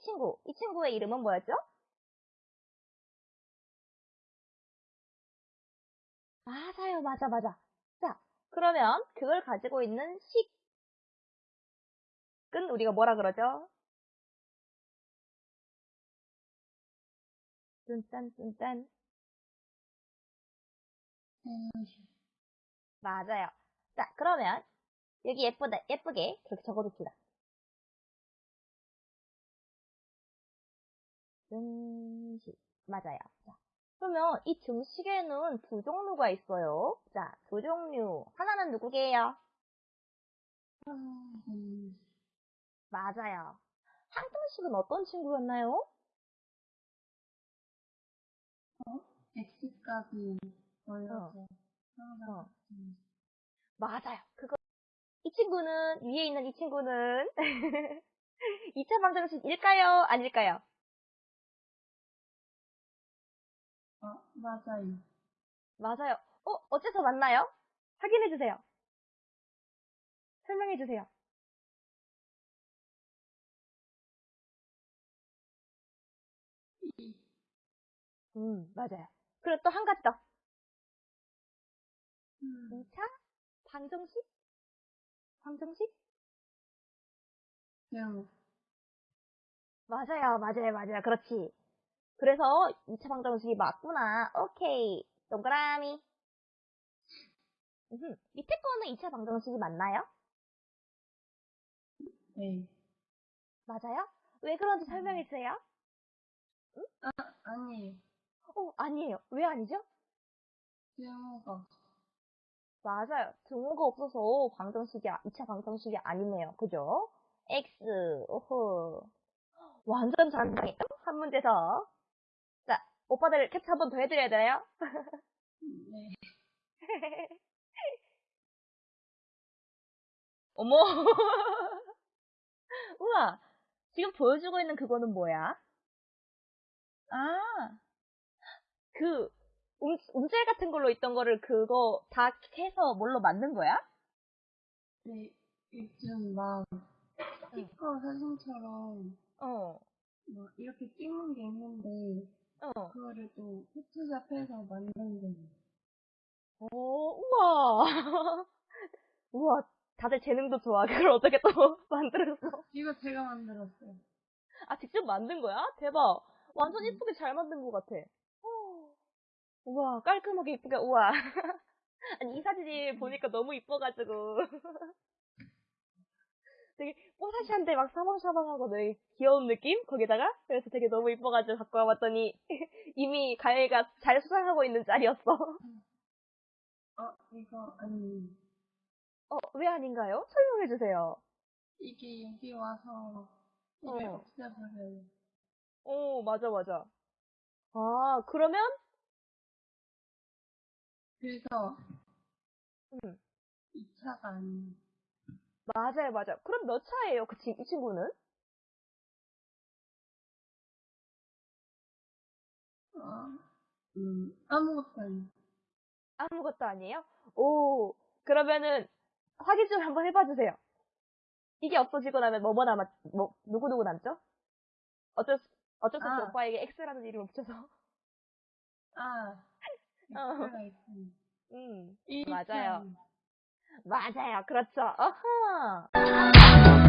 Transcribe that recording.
친구, 이 친구의 이름은 뭐였죠? 맞아요, 맞아, 맞아. 자, 그러면 그걸 가지고 있는 식은 우리가 뭐라 그러죠? 뚠딴, 뚠딴. 맞아요. 자, 그러면 여기 예쁘다, 예쁘게 그렇게 적어둡시다. 증식. 맞아요. 자, 그러면 이 증식에는 두 종류가 있어요. 자, 두 종류. 하나는 누구게요? 음, 맞아요. 항등식은 어떤 친구였나요? X값이 올려서 어. 항상 음, 맞아요. 그거 이 친구는 위에 있는 이 친구는 2차 방정식일까요? 아닐까요? 어, 맞아요. 맞아요. 어, 어째서 맞나요? 확인해 주세요. 설명해 주세요. 음, 맞아요. 그리고 또 한 가지 더. 음, 2차 방정식? 방정식? 그냥 맞아요, 맞아요, 맞아요. 그렇지. 그래서 2차 방정 식이 맞구나. 오케이. 동그라미. 음흠. 밑에 거는 2차 방정식이 맞나요? 네. 맞아요? 왜 그런지 설명해 주세요. 아니에요. 어, 아니에요. 왜 아니죠? 쓸모가 맞아요. 등호가 없어서 방정식이, 2차 방정식이 아니네요. 그죠? X, 오호. 완전 잘한다요 한 문제 더. 자, 오빠들 캡처 한 번 더 해드려야 되나요? 네. 어머. 우와. 지금 보여주고 있는 그거는 뭐야? 아. 그, 움, 움젤 같은 걸로 있던 거를 그거 다 해서 뭘로 만든 거야? 네. 요즘 막 스티커 사진처럼 어. 뭐 이렇게 찍는 게 있는데 어. 그거를 또 포토샵해서 만든 거예요. 오, 우와. 우와. 다들 재능도 좋아. 그걸 어떻게 또 만들었어? 이거 제가 만들었어요. 아, 직접 만든 거야? 대박. 완전 음. 이쁘게 잘 만든 것 같아. 어. 우와, 깔끔하게 이쁘게, 우와. 아니, 이 사진이 보니까 너무 이뻐가지고. 되게 뽀사시한데 막 사방사방하고 되게 귀여운 느낌? 거기다가? 그래서 되게 너무 이뻐가지고 갖고 와봤더니 이미 가혜가 잘 수상하고 있는 짤이었어. 어, 이거 아니 어, 왜 아닌가요? 설명해 주세요. 이게 여기 와서 어. 없애버려요. 오, 맞아, 맞아. 아, 그러면? 그래서 음, 2차가 아니에요. 맞아요, 맞아요. 그럼 몇 차예요, 그 친, 이 친구는? 어, 음, 아무것도 아니에요. 아무것도 아니에요? 오, 그러면은 확인 좀 한번 해봐 주세요. 이게 없어지고 나면 뭐뭐 남았, 뭐, 누구누구 남죠? 어쩔 수, 어쩔 수 없이 아. 오빠에게 X라는 이름을 붙여서. 아, 어. 음, 이 맞아요. 차이. 맞아요. 그렇죠. 어허.